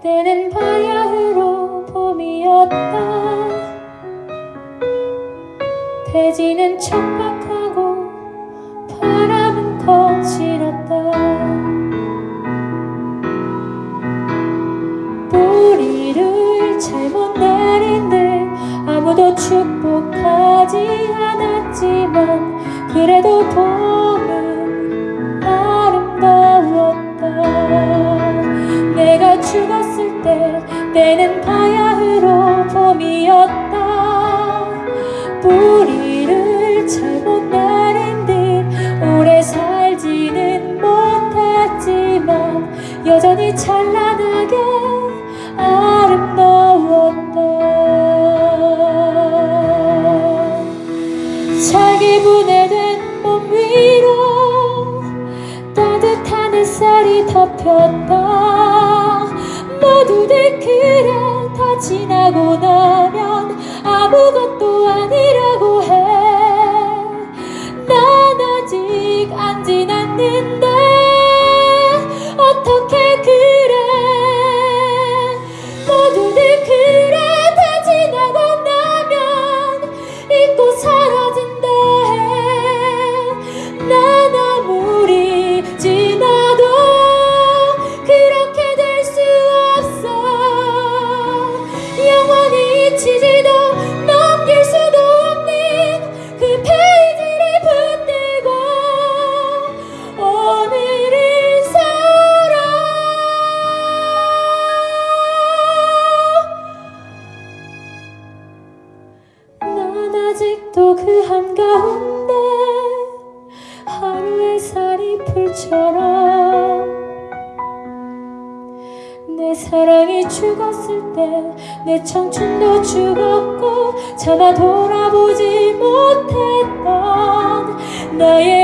때는 바야흐로 봄이었다. 대지는 척박하고 바람은 거칠었다. 뿌리를 잘못 내린 듯 아무도 축복하지 않았지만 그래도 봄 때 때는 바야흐로 봄이었다. 뿌리를 잘못 내린 듯 오래 살지는 못했지만 여전히 찬란하게 아름다웠다 자기 분해된 몸 위로 따뜻한 햇살이 덮였다. 모 두들 그래 다 지나고 나면 아무것도 아니라고 해난 아직 안지 잊히지도 넘길 수도 없는 그 페이지를 붙들고 오늘을 살아. 난 아직도 그 한가운데 하루 햇살이 풀처럼 내 사랑이 죽었을 때 내 청춘도 죽었고 차마 돌아보지 못했던 나의